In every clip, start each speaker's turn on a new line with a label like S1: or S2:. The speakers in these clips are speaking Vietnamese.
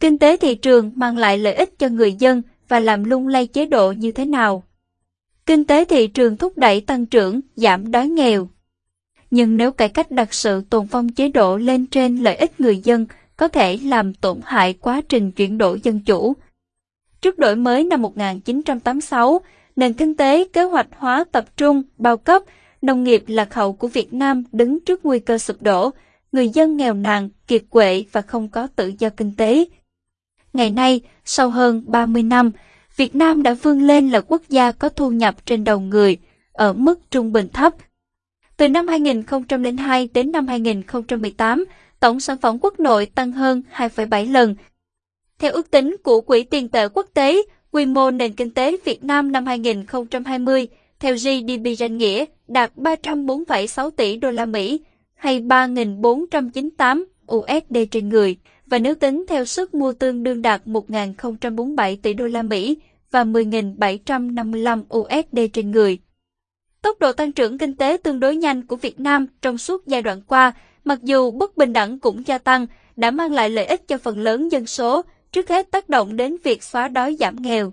S1: Kinh tế thị trường mang lại lợi ích cho người dân và làm lung lay chế độ như thế nào? Kinh tế thị trường thúc đẩy tăng trưởng, giảm đói nghèo. Nhưng nếu cải cách đặt sự tồn phong chế độ lên trên lợi ích người dân, có thể làm tổn hại quá trình chuyển đổi dân chủ. Trước đổi mới năm 1986, nền kinh tế kế hoạch hóa tập trung, bao cấp, nông nghiệp lạc hậu của Việt Nam đứng trước nguy cơ sụp đổ, người dân nghèo nàn, kiệt quệ và không có tự do kinh tế. Ngày nay, sau hơn 30 năm, Việt Nam đã vươn lên là quốc gia có thu nhập trên đầu người, ở mức trung bình thấp. Từ năm 2002 đến năm 2018, tổng sản phẩm quốc nội tăng hơn 2,7 lần. Theo ước tính của Quỹ tiền tệ quốc tế, quy mô nền kinh tế Việt Nam năm 2020 theo GDP danh nghĩa đạt 304,6 tỷ đô la Mỹ hay 3.498 USD trên người và nếu tính theo sức mua tương đương đạt 1.047 tỷ đô la Mỹ và 10.755 USD trên người. Tốc độ tăng trưởng kinh tế tương đối nhanh của Việt Nam trong suốt giai đoạn qua, mặc dù bất bình đẳng cũng gia tăng, đã mang lại lợi ích cho phần lớn dân số, trước hết tác động đến việc xóa đói giảm nghèo.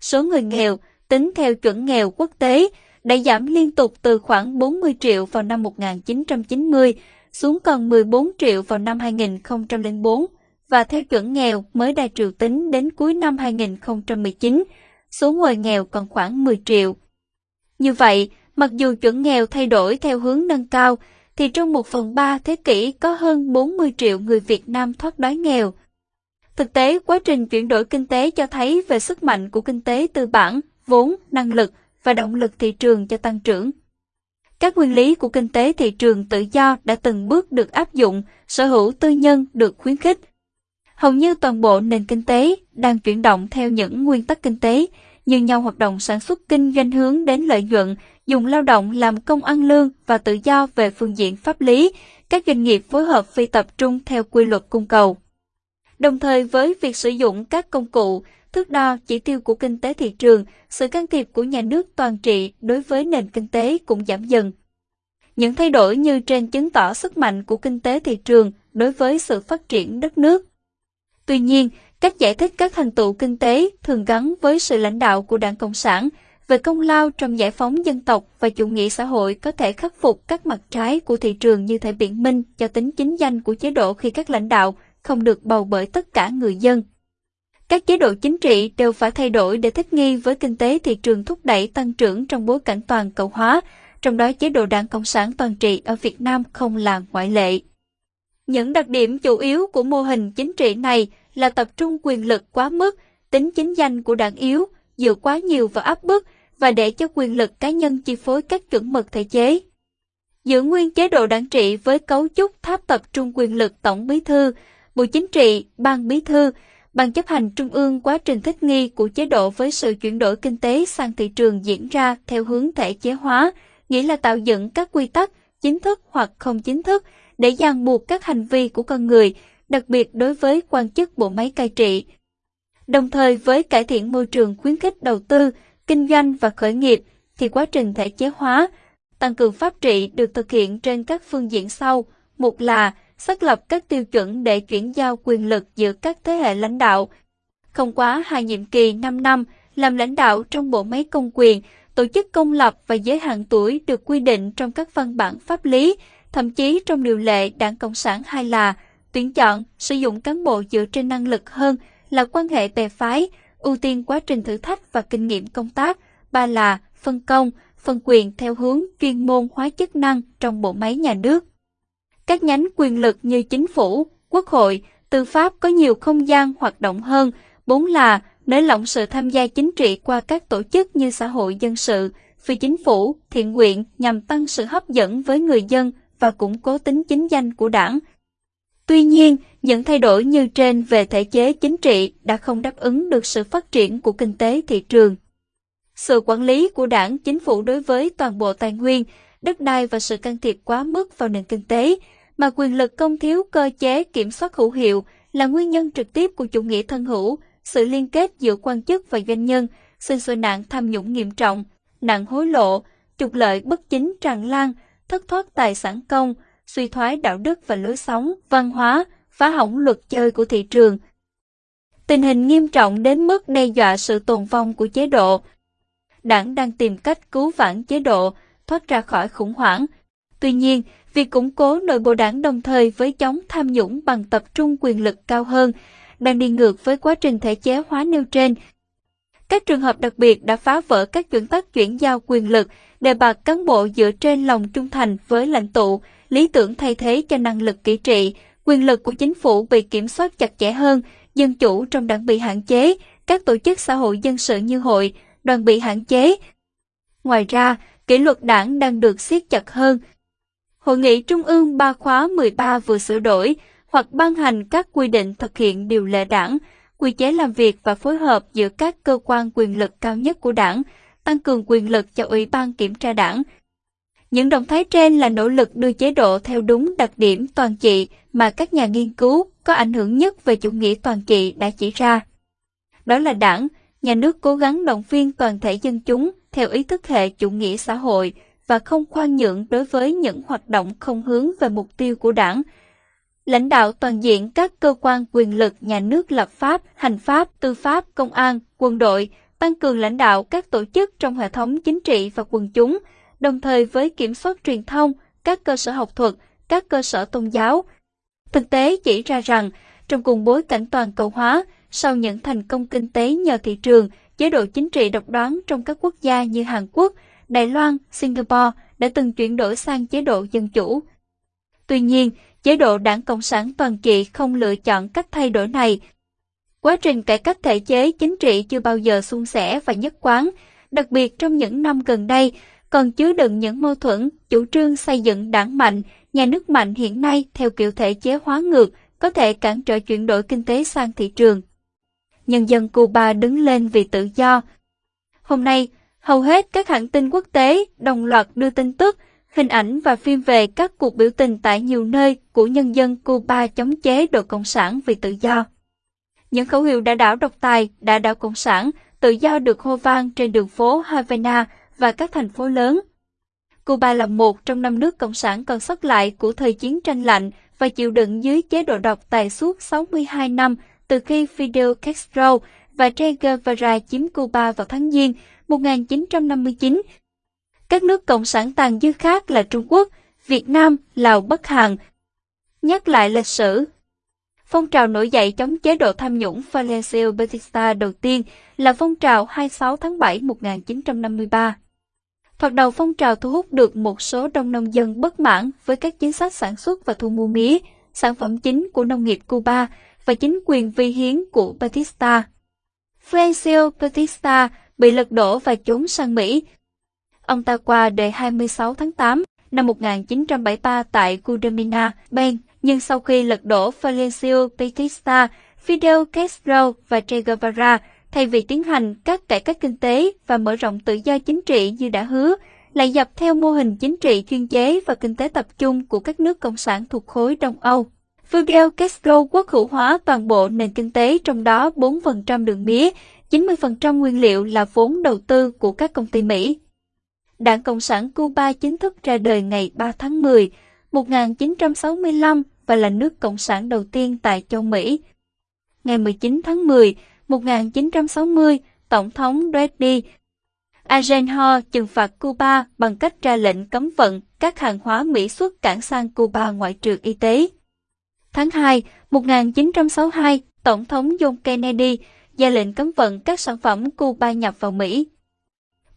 S1: Số người nghèo, tính theo chuẩn nghèo quốc tế, đã giảm liên tục từ khoảng 40 triệu vào năm 1990 xuống còn 14 triệu vào năm 2004 và theo chuẩn nghèo mới đa triệu tính đến cuối năm 2019, số người nghèo còn khoảng 10 triệu. Như vậy, mặc dù chuẩn nghèo thay đổi theo hướng nâng cao, thì trong một phần ba thế kỷ có hơn 40 triệu người Việt Nam thoát đói nghèo. Thực tế, quá trình chuyển đổi kinh tế cho thấy về sức mạnh của kinh tế tư bản, vốn, năng lực và động lực thị trường cho tăng trưởng. Các nguyên lý của kinh tế thị trường tự do đã từng bước được áp dụng, sở hữu tư nhân được khuyến khích. Hầu như toàn bộ nền kinh tế đang chuyển động theo những nguyên tắc kinh tế, như nhau hoạt động sản xuất kinh doanh hướng đến lợi nhuận, dùng lao động làm công ăn lương và tự do về phương diện pháp lý, các doanh nghiệp phối hợp phi tập trung theo quy luật cung cầu. Đồng thời với việc sử dụng các công cụ, thước đo chỉ tiêu của kinh tế thị trường, sự can thiệp của nhà nước toàn trị đối với nền kinh tế cũng giảm dần. Những thay đổi như trên chứng tỏ sức mạnh của kinh tế thị trường đối với sự phát triển đất nước. Tuy nhiên, cách giải thích các thành tựu kinh tế thường gắn với sự lãnh đạo của Đảng Cộng sản về công lao trong giải phóng dân tộc và chủ nghĩa xã hội có thể khắc phục các mặt trái của thị trường như thể biện minh cho tính chính danh của chế độ khi các lãnh đạo không được bầu bởi tất cả người dân. Các chế độ chính trị đều phải thay đổi để thích nghi với kinh tế thị trường thúc đẩy tăng trưởng trong bối cảnh toàn cầu hóa, trong đó chế độ đảng Cộng sản toàn trị ở Việt Nam không là ngoại lệ. Những đặc điểm chủ yếu của mô hình chính trị này là tập trung quyền lực quá mức, tính chính danh của đảng yếu, dựa quá nhiều vào áp bức và để cho quyền lực cá nhân chi phối các chuẩn mực thể chế. Giữ nguyên chế độ đảng trị với cấu trúc tháp tập trung quyền lực tổng bí thư, bộ chính trị, ban bí thư, ban chấp hành trung ương quá trình thích nghi của chế độ với sự chuyển đổi kinh tế sang thị trường diễn ra theo hướng thể chế hóa, nghĩa là tạo dựng các quy tắc chính thức hoặc không chính thức để ràng buộc các hành vi của con người, đặc biệt đối với quan chức bộ máy cai trị. Đồng thời với cải thiện môi trường khuyến khích đầu tư, kinh doanh và khởi nghiệp thì quá trình thể chế hóa, tăng cường pháp trị được thực hiện trên các phương diện sau. Một là xác lập các tiêu chuẩn để chuyển giao quyền lực giữa các thế hệ lãnh đạo. Không quá hai nhiệm kỳ 5 năm làm lãnh đạo trong bộ máy công quyền, tổ chức công lập và giới hạn tuổi được quy định trong các văn bản pháp lý, thậm chí trong điều lệ Đảng Cộng sản hay là tuyển chọn, sử dụng cán bộ dựa trên năng lực hơn là quan hệ bè phái, ưu tiên quá trình thử thách và kinh nghiệm công tác, ba là phân công, phân quyền theo hướng chuyên môn hóa chức năng trong bộ máy nhà nước. Các nhánh quyền lực như chính phủ, quốc hội, tư pháp có nhiều không gian hoạt động hơn, bốn là nới lỏng sự tham gia chính trị qua các tổ chức như xã hội dân sự, phi chính phủ, thiện nguyện nhằm tăng sự hấp dẫn với người dân và củng cố tính chính danh của đảng. Tuy nhiên, những thay đổi như trên về thể chế chính trị đã không đáp ứng được sự phát triển của kinh tế thị trường. Sự quản lý của đảng chính phủ đối với toàn bộ tài nguyên, đất đai và sự can thiệp quá mức vào nền kinh tế, mà quyền lực công thiếu cơ chế kiểm soát hữu hiệu là nguyên nhân trực tiếp của chủ nghĩa thân hữu, sự liên kết giữa quan chức và doanh nhân, sinh sôi nạn tham nhũng nghiêm trọng, nạn hối lộ, trục lợi bất chính tràn lan, thất thoát tài sản công, suy thoái đạo đức và lối sống, văn hóa, phá hỏng luật chơi của thị trường. Tình hình nghiêm trọng đến mức đe dọa sự tồn vong của chế độ. Đảng đang tìm cách cứu vãn chế độ, thoát ra khỏi khủng hoảng. Tuy nhiên, việc củng cố nội bộ đảng đồng thời với chống tham nhũng bằng tập trung quyền lực cao hơn, đang đi ngược với quá trình thể chế hóa nêu trên. Các trường hợp đặc biệt đã phá vỡ các chuẩn tắc chuyển giao quyền lực, đề bạt cán bộ dựa trên lòng trung thành với lãnh tụ, lý tưởng thay thế cho năng lực kỹ trị, quyền lực của chính phủ bị kiểm soát chặt chẽ hơn, dân chủ trong đảng bị hạn chế, các tổ chức xã hội dân sự như hội, đoàn bị hạn chế. Ngoài ra, kỷ luật đảng đang được siết chặt hơn. Hội nghị Trung ương 3 khóa 13 vừa sửa đổi hoặc ban hành các quy định thực hiện điều lệ đảng, quy chế làm việc và phối hợp giữa các cơ quan quyền lực cao nhất của đảng, tăng cường quyền lực cho Ủy ban Kiểm tra đảng. Những động thái trên là nỗ lực đưa chế độ theo đúng đặc điểm toàn trị mà các nhà nghiên cứu có ảnh hưởng nhất về chủ nghĩa toàn trị đã chỉ ra. Đó là đảng, nhà nước cố gắng động viên toàn thể dân chúng theo ý thức hệ chủ nghĩa xã hội và không khoan nhượng đối với những hoạt động không hướng về mục tiêu của đảng. Lãnh đạo toàn diện các cơ quan quyền lực nhà nước lập pháp, hành pháp, tư pháp, công an, quân đội, tăng cường lãnh đạo các tổ chức trong hệ thống chính trị và quần chúng, đồng thời với kiểm soát truyền thông, các cơ sở học thuật, các cơ sở tôn giáo. Thực tế chỉ ra rằng, trong cùng bối cảnh toàn cầu hóa, sau những thành công kinh tế nhờ thị trường, chế độ chính trị độc đoán trong các quốc gia như Hàn Quốc, Đài Loan, Singapore đã từng chuyển đổi sang chế độ dân chủ. Tuy nhiên, chế độ đảng Cộng sản toàn trị không lựa chọn cách thay đổi này. Quá trình cải cách thể chế chính trị chưa bao giờ suôn sẻ và nhất quán, đặc biệt trong những năm gần đây, còn chứa đựng những mâu thuẫn, chủ trương xây dựng đảng mạnh, nhà nước mạnh hiện nay theo kiểu thể chế hóa ngược, có thể cản trở chuyển đổi kinh tế sang thị trường. Nhân dân Cuba đứng lên vì tự do. Hôm nay, hầu hết các hãng tin quốc tế đồng loạt đưa tin tức, hình ảnh và phim về các cuộc biểu tình tại nhiều nơi của nhân dân Cuba chống chế độ Cộng sản vì tự do. Những khẩu hiệu đã đảo độc tài, đã đảo Cộng sản, tự do được hô vang trên đường phố Havana và các thành phố lớn. Cuba là một trong năm nước Cộng sản còn sót lại của thời chiến tranh lạnh và chịu đựng dưới chế độ độc tài suốt 62 năm từ khi Fidel Castro và Che Guevara chiếm Cuba vào tháng Giêng 1959. Các nước Cộng sản tàn dư khác là Trung Quốc, Việt Nam, Lào, Bắc Hàn. Nhắc lại lịch sử Phong trào nổi dậy chống chế độ tham nhũng Valencia Batista đầu tiên là phong trào 26 tháng 7 1953. Thoạt đầu phong trào thu hút được một số đông nông dân bất mãn với các chính sách sản xuất và thu mua mía, sản phẩm chính của nông nghiệp Cuba và chính quyền vi hiến của Batista. Francio Batista bị lật đổ và trốn sang Mỹ. Ông ta qua đời 26 tháng 8 năm 1973 tại Cudamina, Ben. nhưng sau khi lật đổ Valencio Batista, Fidel Castro và Che Guevara thay vì tiến hành các cải cách kinh tế và mở rộng tự do chính trị như đã hứa, lại dập theo mô hình chính trị chuyên chế và kinh tế tập trung của các nước cộng sản thuộc khối Đông Âu. Fidel Castro quốc hữu hóa toàn bộ nền kinh tế trong đó 4% đường mía, 90% nguyên liệu là vốn đầu tư của các công ty Mỹ. Đảng Cộng sản Cuba chính thức ra đời ngày 3 tháng 10, 1965 và là nước Cộng sản đầu tiên tại châu Mỹ. Ngày 19 tháng 10, 1960, Tổng thống Reddy Eisenhower trừng phạt Cuba bằng cách ra lệnh cấm vận các hàng hóa Mỹ xuất cảng sang Cuba ngoại trừ y tế. Tháng 2, 1962, Tổng thống John Kennedy ra lệnh cấm vận các sản phẩm Cuba nhập vào Mỹ.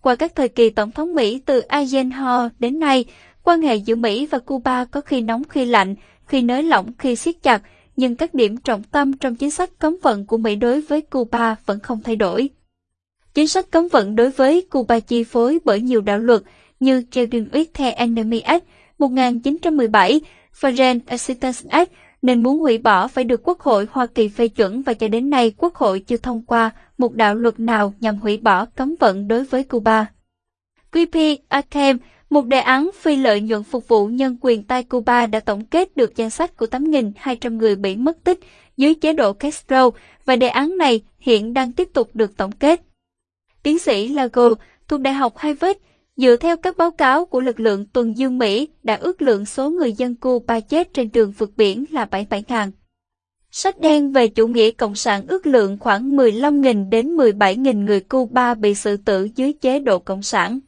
S1: Qua các thời kỳ Tổng thống Mỹ từ Eisenhower đến nay, quan hệ giữa Mỹ và Cuba có khi nóng khi lạnh, khi nới lỏng khi siết chặt, nhưng các điểm trọng tâm trong chính sách cấm vận của Mỹ đối với Cuba vẫn không thay đổi. Chính sách cấm vận đối với Cuba chi phối bởi nhiều đạo luật như Children with the Enemy Act 1917, Foreign Assistance Act nên muốn hủy bỏ phải được Quốc hội Hoa Kỳ phê chuẩn và cho đến nay Quốc hội chưa thông qua một đạo luật nào nhằm hủy bỏ cấm vận đối với Cuba. QP Akem, một đề án phi lợi nhuận phục vụ nhân quyền tại Cuba đã tổng kết được danh sách của 8.200 người bị mất tích dưới chế độ Castro và đề án này hiện đang tiếp tục được tổng kết. Tiến sĩ Lago thuộc Đại học Harvard Dựa theo các báo cáo của lực lượng tuần dương Mỹ đã ước lượng số người dân Cuba chết trên đường vượt biển là 77.000. Sách đen về chủ nghĩa cộng sản ước lượng khoảng 15.000 đến 17.000 người Cuba bị xử tử dưới chế độ cộng sản.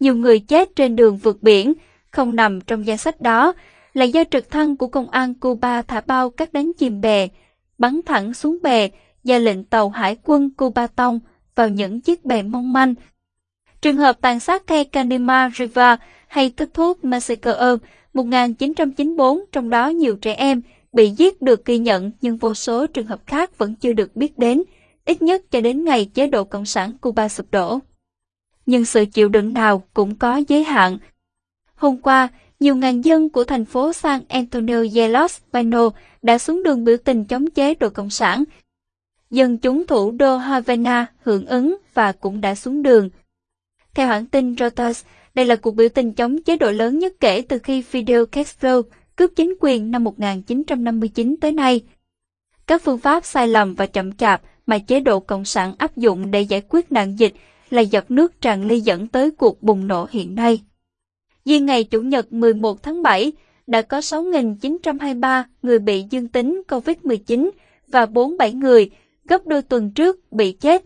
S1: Nhiều người chết trên đường vượt biển, không nằm trong danh sách đó, là do trực thăng của công an Cuba thả bao các đánh chìm bè, bắn thẳng xuống bè, và lệnh tàu hải quân Cuba tông vào những chiếc bè mong manh. Trường hợp tàn sát cây Kanema River hay kết thuốc Massacre 1994, trong đó nhiều trẻ em bị giết được ghi nhận nhưng vô số trường hợp khác vẫn chưa được biết đến, ít nhất cho đến ngày chế độ Cộng sản Cuba sụp đổ. Nhưng sự chịu đựng nào cũng có giới hạn. Hôm qua, nhiều ngàn dân của thành phố San Antonio de los Banos đã xuống đường biểu tình chống chế độ Cộng sản. Dân chúng thủ đô Havana hưởng ứng và cũng đã xuống đường. Theo hãng tin Reuters, đây là cuộc biểu tình chống chế độ lớn nhất kể từ khi Fidel Castro cướp chính quyền năm 1959 tới nay. Các phương pháp sai lầm và chậm chạp mà chế độ Cộng sản áp dụng để giải quyết nạn dịch là giọt nước tràn ly dẫn tới cuộc bùng nổ hiện nay. Riêng ngày Chủ nhật 11 tháng 7, đã có 6.923 người bị dương tính COVID-19 và 47 người, gấp đôi tuần trước, bị chết.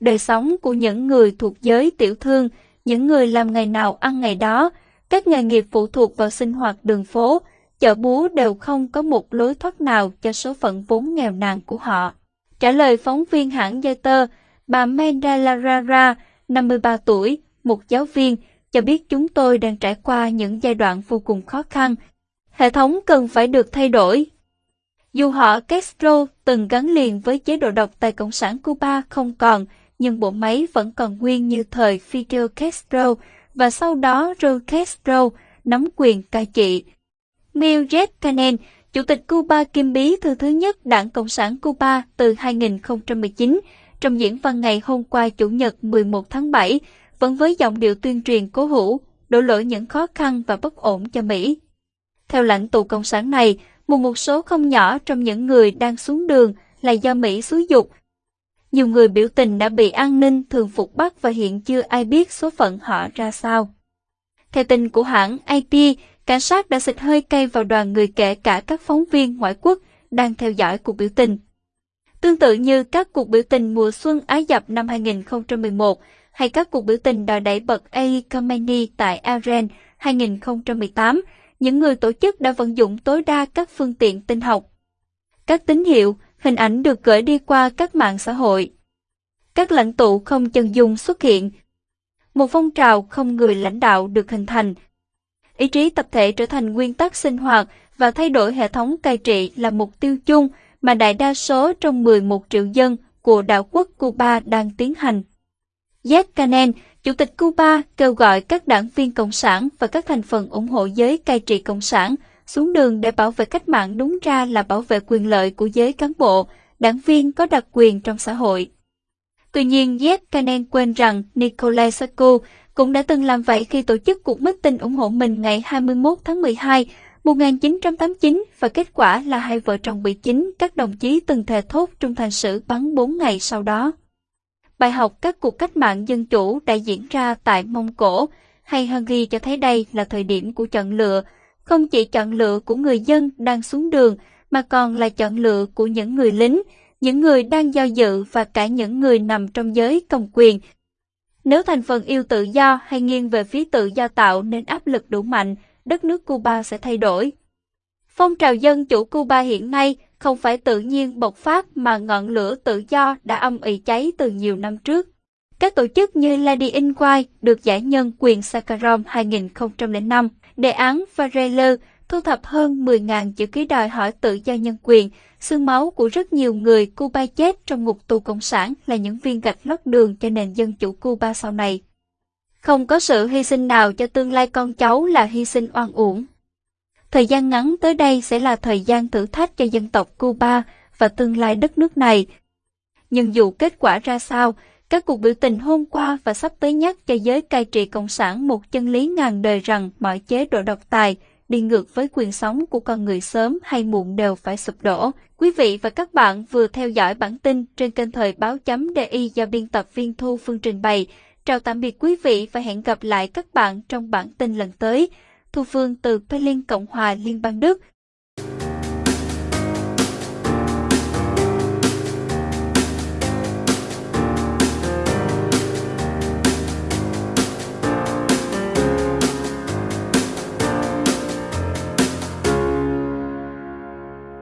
S1: Đời sống của những người thuộc giới tiểu thương, những người làm ngày nào ăn ngày đó, các nghề nghiệp phụ thuộc vào sinh hoạt đường phố, chợ búa đều không có một lối thoát nào cho số phận vốn nghèo nàn của họ. Trả lời phóng viên hãng Reuters, bà Menda Larara, 53 tuổi, một giáo viên, cho biết chúng tôi đang trải qua những giai đoạn vô cùng khó khăn. Hệ thống cần phải được thay đổi. Dù họ Castro từng gắn liền với chế độ độc tài Cộng sản Cuba không còn, nhưng bộ máy vẫn còn nguyên như thời Fidel Castro và sau đó Raul Castro nắm quyền cai trị. Miguel Canel, Chủ tịch Cuba kiêm bí thư thứ nhất Đảng Cộng sản Cuba từ 2019, trong diễn văn ngày hôm qua Chủ nhật 11 tháng 7, vẫn với giọng điệu tuyên truyền cố hữu, đổ lỗi những khó khăn và bất ổn cho Mỹ. Theo lãnh tụ Cộng sản này, một một số không nhỏ trong những người đang xuống đường là do Mỹ xúi dục. Nhiều người biểu tình đã bị an ninh thường phục bắt và hiện chưa ai biết số phận họ ra sao. Theo tin của hãng IP, cảnh sát đã xịt hơi cay vào đoàn người kể cả các phóng viên ngoại quốc đang theo dõi cuộc biểu tình. Tương tự như các cuộc biểu tình mùa xuân Ái Dập năm 2011, hay các cuộc biểu tình đòi đẩy bật Ali Khamenei tại Iran 2018, những người tổ chức đã vận dụng tối đa các phương tiện tin học. Các tín hiệu, hình ảnh được gửi đi qua các mạng xã hội. Các lãnh tụ không chân dung xuất hiện. Một phong trào không người lãnh đạo được hình thành. Ý chí tập thể trở thành nguyên tắc sinh hoạt và thay đổi hệ thống cai trị là mục tiêu chung mà đại đa số trong 11 triệu dân của đảo quốc Cuba đang tiến hành. Jack Canel, Chủ tịch Cuba, kêu gọi các đảng viên Cộng sản và các thành phần ủng hộ giới cai trị Cộng sản xuống đường để bảo vệ cách mạng đúng ra là bảo vệ quyền lợi của giới cán bộ, đảng viên có đặc quyền trong xã hội. Tuy nhiên, Jeff Canen quên rằng Nikolai Sarko cũng đã từng làm vậy khi tổ chức cuộc meeting ủng hộ mình ngày 21 tháng 12 1989 và kết quả là hai vợ chồng bị chính các đồng chí từng thề thốt trung thành sử bắn 4 ngày sau đó bài học các cuộc cách mạng dân chủ đã diễn ra tại Mông Cổ hay Hungary cho thấy đây là thời điểm của chọn lựa, không chỉ chọn lựa của người dân đang xuống đường mà còn là chọn lựa của những người lính, những người đang giao dự và cả những người nằm trong giới công quyền. Nếu thành phần yêu tự do hay nghiêng về phía tự do tạo nên áp lực đủ mạnh, đất nước Cuba sẽ thay đổi. Phong trào dân chủ Cuba hiện nay không phải tự nhiên bộc phát mà ngọn lửa tự do đã âm ỉ cháy từ nhiều năm trước. Các tổ chức như Lady in White được giải nhân quyền Sakharov 2005, đề án Varela thu thập hơn 10.000 chữ ký đòi hỏi tự do nhân quyền, xương máu của rất nhiều người Cuba chết trong ngục tù cộng sản là những viên gạch lót đường cho nền dân chủ Cuba sau này. Không có sự hy sinh nào cho tương lai con cháu là hy sinh oan uổng. Thời gian ngắn tới đây sẽ là thời gian thử thách cho dân tộc Cuba và tương lai đất nước này. Nhưng dù kết quả ra sao, các cuộc biểu tình hôm qua và sắp tới nhắc cho giới cai trị Cộng sản một chân lý ngàn đời rằng mọi chế độ độc tài đi ngược với quyền sống của con người sớm hay muộn đều phải sụp đổ. Quý vị và các bạn vừa theo dõi bản tin trên kênh thời báo chấm DI do biên tập viên Thu Phương trình bày. Chào tạm biệt quý vị và hẹn gặp lại các bạn trong bản tin lần tới. Thu Phương từ Berlin, Cộng hòa Liên bang Đức.